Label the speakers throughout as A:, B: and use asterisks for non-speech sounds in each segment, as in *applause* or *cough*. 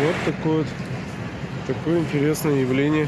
A: Вот такое вот такое интересное явление.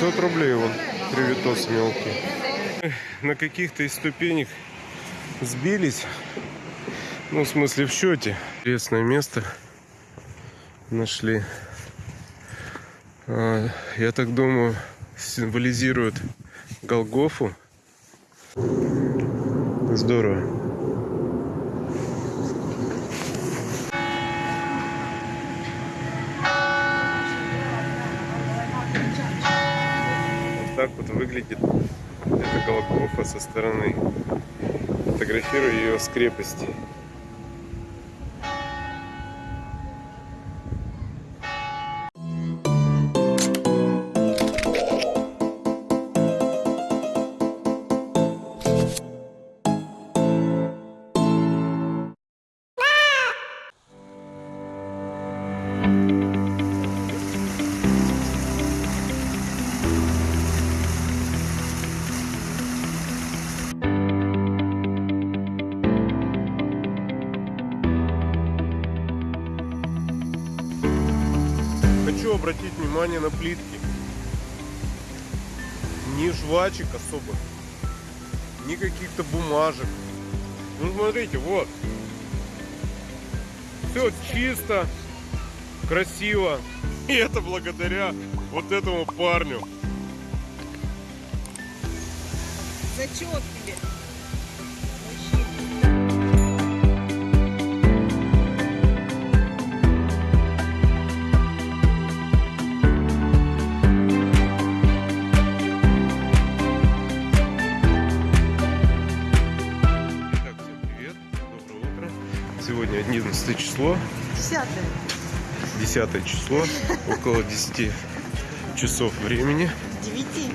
A: 500 рублей вон привитос мелкий. На каких-то из ступенек сбились. Ну, в смысле, в счете. Интересное место нашли. А, Я так думаю, символизирует Голгофу. Здорово. Так вот выглядит эта Голгофа со стороны. Фотографирую ее с крепости. Обратить внимание на плитки. Ни жвачек особо, ни каких-то бумажек. Ну смотрите, вот. Все чисто, красиво. *laughs* И это благодаря вот этому парню.
B: Зачет
A: 11 число,
B: Десятое.
A: 10 число, около *laughs* 10 часов времени.
B: Девяти.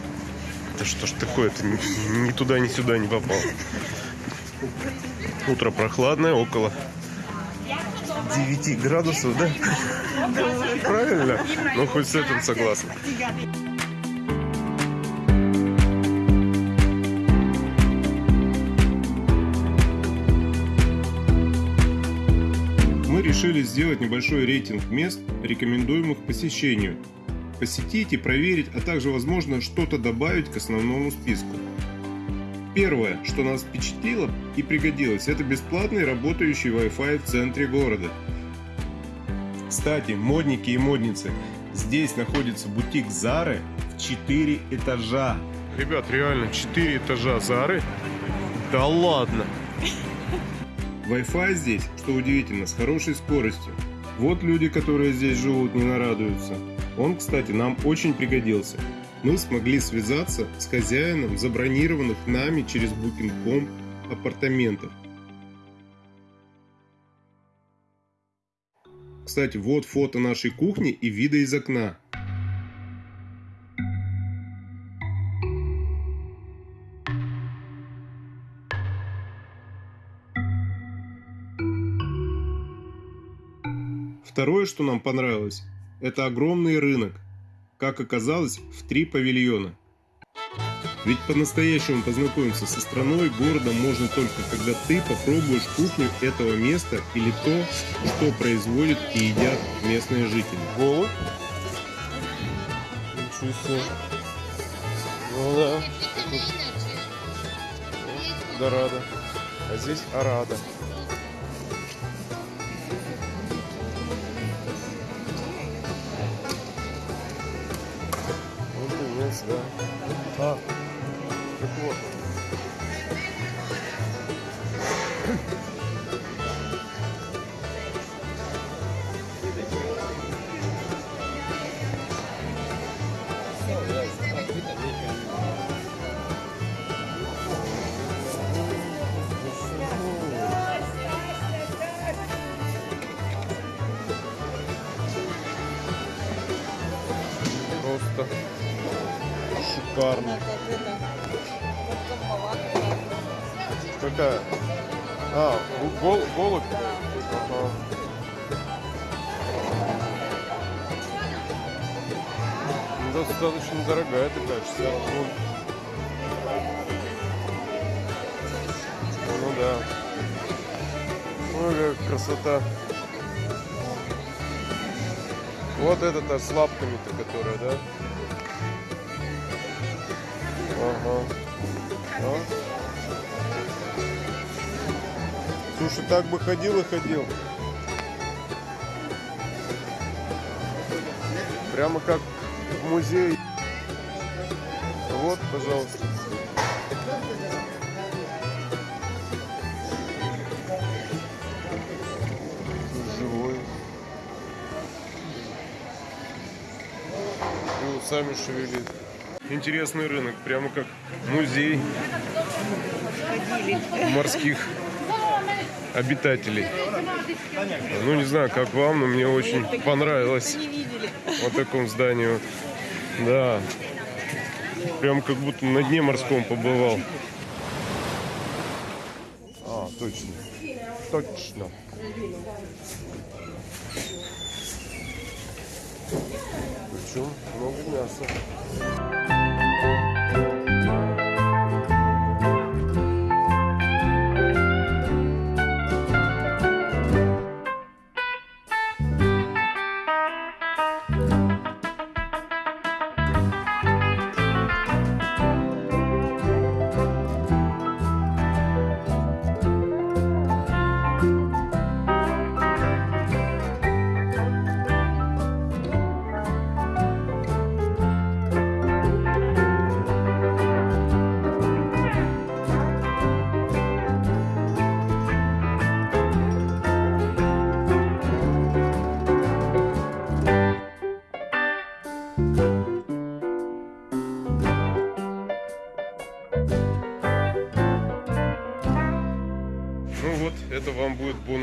A: Да что ж такое-то, ни, ни туда, ни сюда не попал. Утро прохладное, около 9 градусов, да? Правильно? Ну, хоть с этим согласен. Решили сделать небольшой рейтинг мест, рекомендуемых посещению. Посетить и проверить, а также, возможно, что-то добавить к основному списку. Первое, что нас впечатлило и пригодилось, это бесплатный работающий Wi-Fi в центре города. Кстати, модники и модницы, здесь находится бутик Зары в 4 этажа. Ребят, реально 4 этажа Зары? Да ладно! Wi-Fi здесь, что удивительно, с хорошей скоростью. Вот люди, которые здесь живут, не нарадуются. Он, кстати, нам очень пригодился. Мы смогли связаться с хозяином забронированных нами через Booking.com апартаментов. Кстати, вот фото нашей кухни и вида из окна. Второе, что нам понравилось, это огромный рынок. Как оказалось, в три павильона. Ведь по-настоящему познакомиться со страной, городом можно только когда ты попробуешь кухню этого места или то, что производят и едят местные жители. Голубь? Ничего себе. Ну да. Дорадо. А здесь Арада. А, шикарно. Какая? А, гол, голубь? Ага. Ну, Достаточно дорогая такая, 60 фунт. Ну да. Ой, какая красота. Вот это-то с лапками-то, которая, да? А? Слушай, так бы ходил и ходил. Прямо как в музее. Вот, пожалуйста. Живой. И усами шевелит. Интересный рынок, прямо как музей морских обитателей. Ну, не знаю, как вам, но мне очень понравилось вот таком здании. вот. Да. Прям как будто на дне морском побывал. А, точно. Точно. Причем много мяса.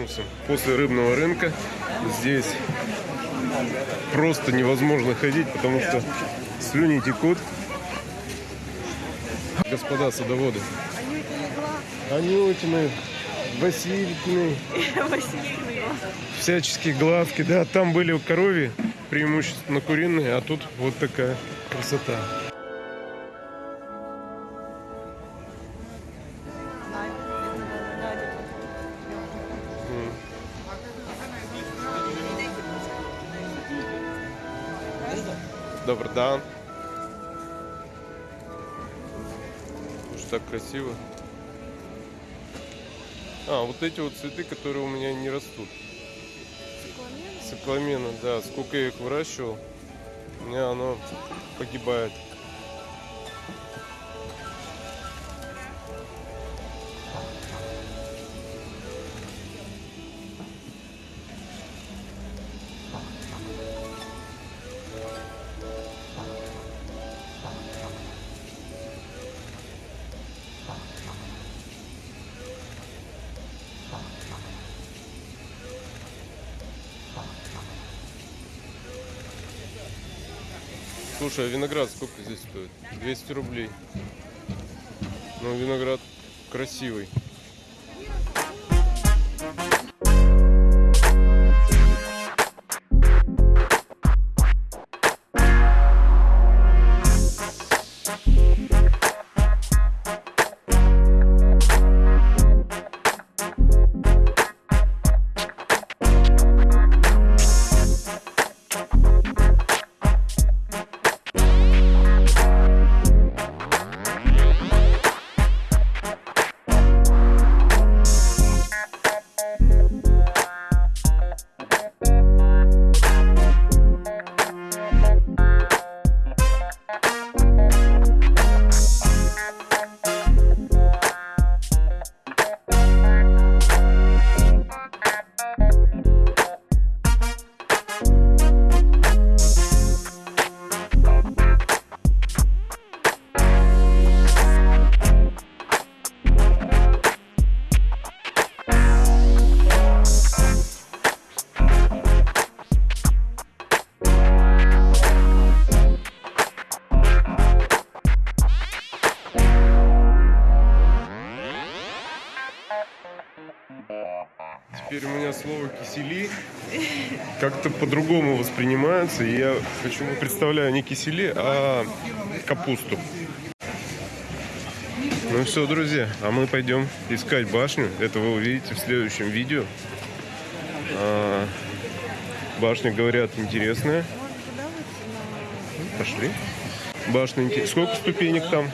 A: Бонусом. После рыбного рынка здесь просто невозможно ходить, потому что слюни текут. Господа садоводы. Анютины, Василькины, *laughs* всяческие глазки, да, там были коровьи, преимущественно куриные, а тут вот такая красота. Добрый дан. Уж так красиво. А, вот эти вот цветы, которые у меня не растут. Цикламена, да. Сколько я их выращивал, у меня оно погибает. Слушай, а виноград сколько здесь стоит? 200 рублей. Ну, виноград красивый. По-другому воспринимается. И я почему представляю не кисели, а капусту. Ну все, друзья, а мы пойдем искать башню. Это вы увидите в следующем видео. А, башня, говорят, интересная. Пошли. Башня интересная. Сколько ступенек там?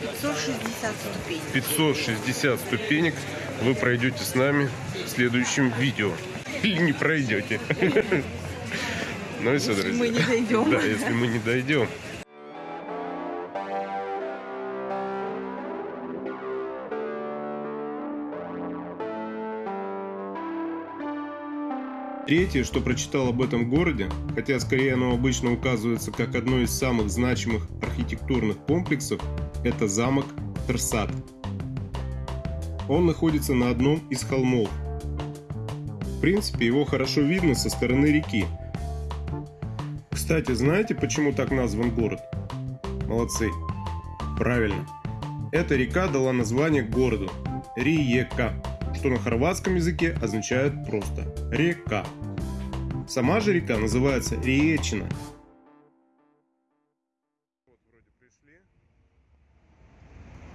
B: 560 ступеней.
A: 560 ступенек. Вы пройдете с нами в следующем видео. Или не пройдете. Ну и все,
B: Если
A: друзья.
B: мы не дойдем.
A: Да, если мы не дойдем. Третье, что прочитал об этом городе, хотя скорее оно обычно указывается как одно из самых значимых архитектурных комплексов, это замок Терсат. Он находится на одном из холмов. В принципе, его хорошо видно со стороны реки. Кстати, знаете, почему так назван город? Молодцы. Правильно. Эта река дала название городу – Риека, что на хорватском языке означает просто «река». Сама же река называется Риечина. Вот вроде пришли.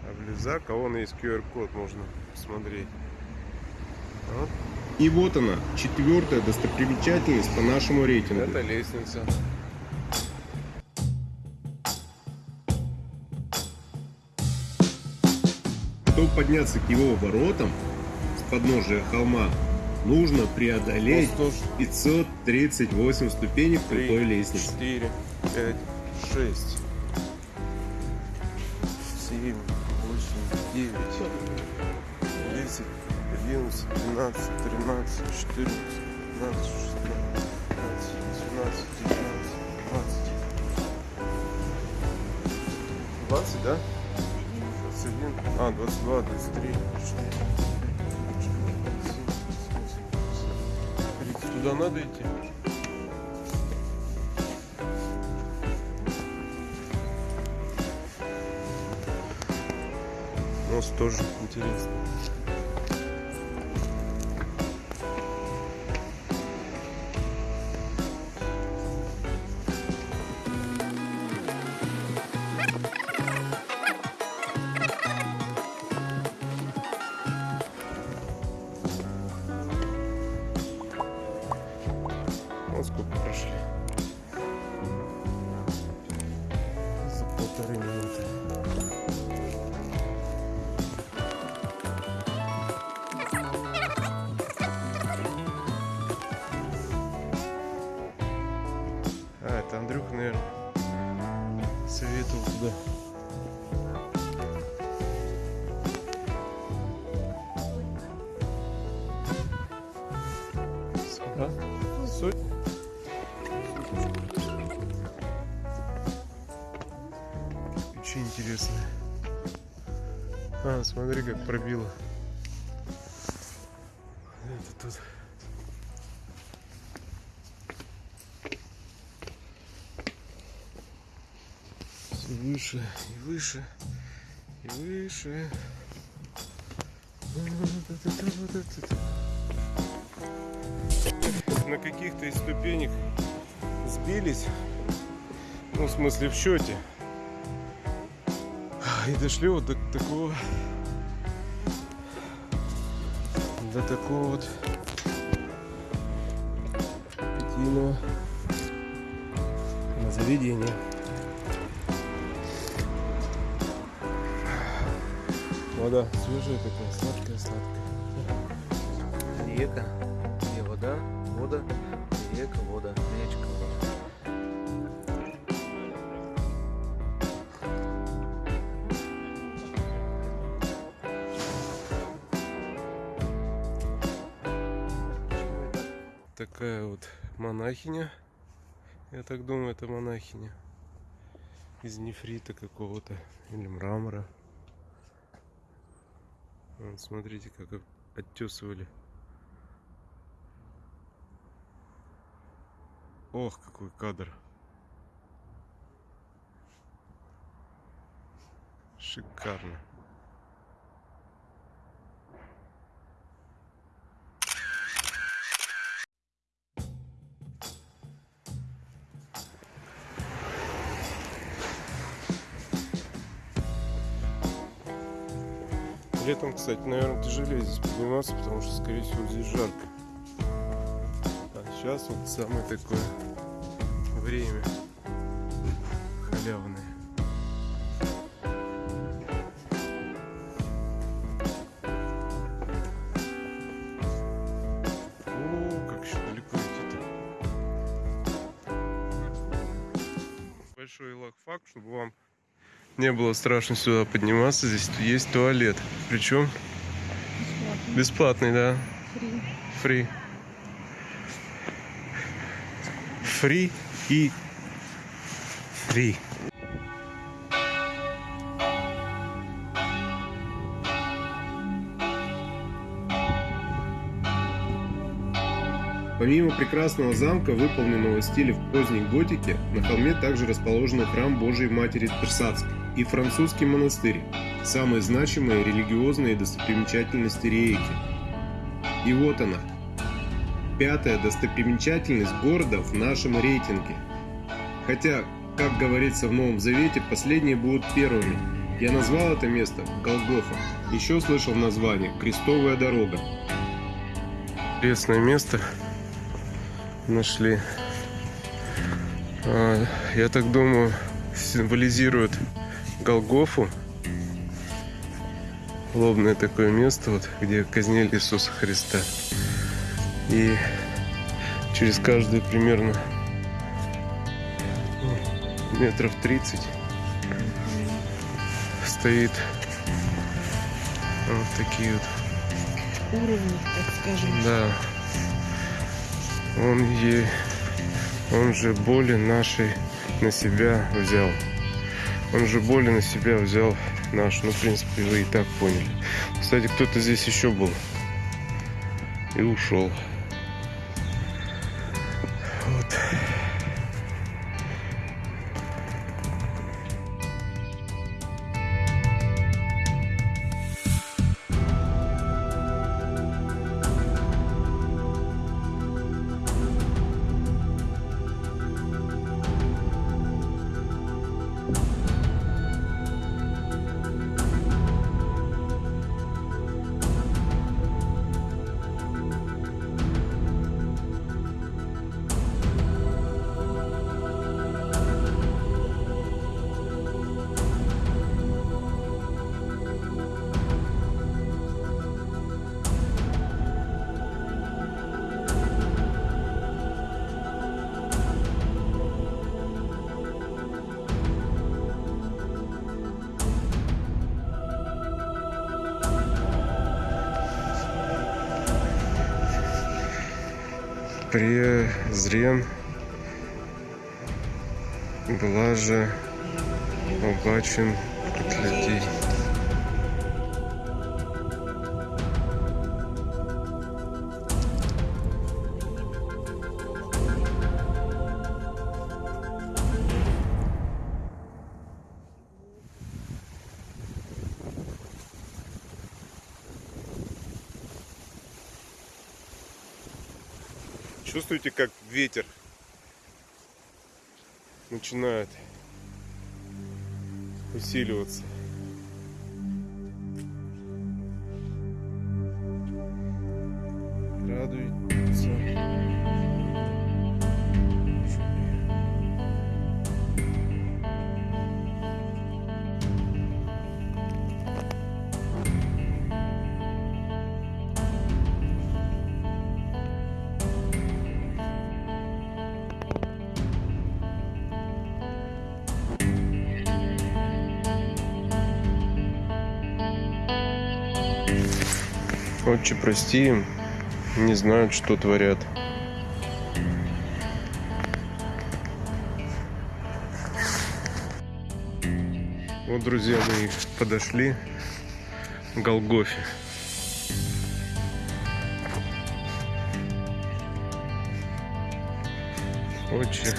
A: А близак, а вон есть QR-код, можно посмотреть. Вот. И вот она, четвертая достопримечательность по нашему рейтингу.
C: Это лестница.
A: Чтобы подняться к его воротам с подножия холма, нужно преодолеть
C: Ну, сто-
A: 538 ступенек
C: Три,
A: крутой лестницы.
C: четыре, пять, шесть, семь, восемь, девять, десять, одиннадцать, двенадцать, тринадцать, четырнадцать, пятнадцать, шестнадцать, семнадцать, девятнадцать, двадцать. Двадцать, да? Двадцать один, а, двадцать два, двадцать три, двадцать четыре. двадцать семь, двадцать восемь, двадцать девять. Туда надо идти? Мост тоже интересно. Вот сколько прошли. За полторы минуты. Смотри, как пробило. Это тут. Все выше и выше и выше. На каких-то из ступенек сбились. Ну, в смысле, в счете. И дошли вот до такого до такого вот питейного заведения. Вода свежая такая, сладкая-сладкая.
D: Река,
C: Такая вот монахиня. Я так думаю, это монахиня. Из нефрита какого-то. Или мрамора. Вот, смотрите, как оттесывали. Ох, какой кадр. Шикарно. Летом, кстати, наверное, тяжелее здесь подниматься, потому что, скорее всего, здесь жарко.
A: сейчас вот самое такое время халявное. Большой лайфхак, чтобы вам не было страшно сюда подниматься. Здесь есть туалет. Причем бесплатный, да. Фри. Фри и фри.
E: Помимо прекрасного замка, выполненного в стиле в поздней готике, на холме также расположен храм Божией Матери Трсацкой и французский монастырь, самые значимые религиозные достопримечательности Риеки. И вот она, пятая достопримечательность города в нашем рейтинге. Хотя, как говорится в Новом Завете, последние будут первыми. Я назвал это место Голгофа. Еще слышал название «Крестовая дорога».
A: Интересное место нашли. А, я так думаю, символизирует Голгофу. Лобное такое место, вот, где казнили Иисуса Христа. И через каждые примерно ну, метров 30 стоит вот такие вот
C: Уровни, так скажем.
A: Да. Он ей, он же боли нашей на себя взял. Он же боли на себя взял наш. Ну, в принципе, вы и так поняли. Кстати, кто-то здесь еще был. И ушел. Презрен блаже побачен от людей. Чувствуете, как ветер начинает усиливаться. Радуется. Отче, прости им, не знают, что творят. Вот, друзья, мы подошли к Голгофе. Отче,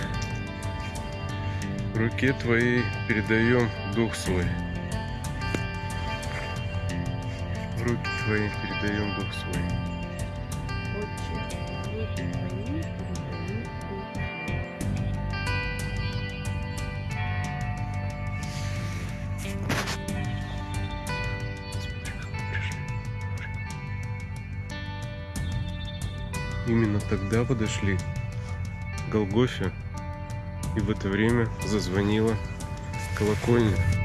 A: в руке твоей передаем дух свой. В руки твои передаем дух свой. Именно тогда подошли
C: Голгофе. И в это время зазвонила колокольня.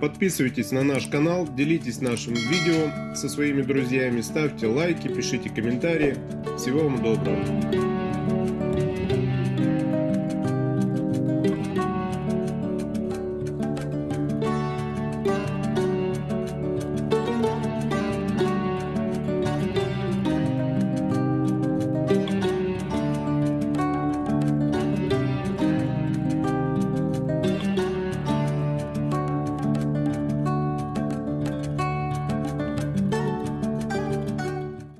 A: Подписывайтесь на наш канал, делитесь нашим видео со своими друзьями, ставьте лайки, пишите комментарии. Всего вам доброго.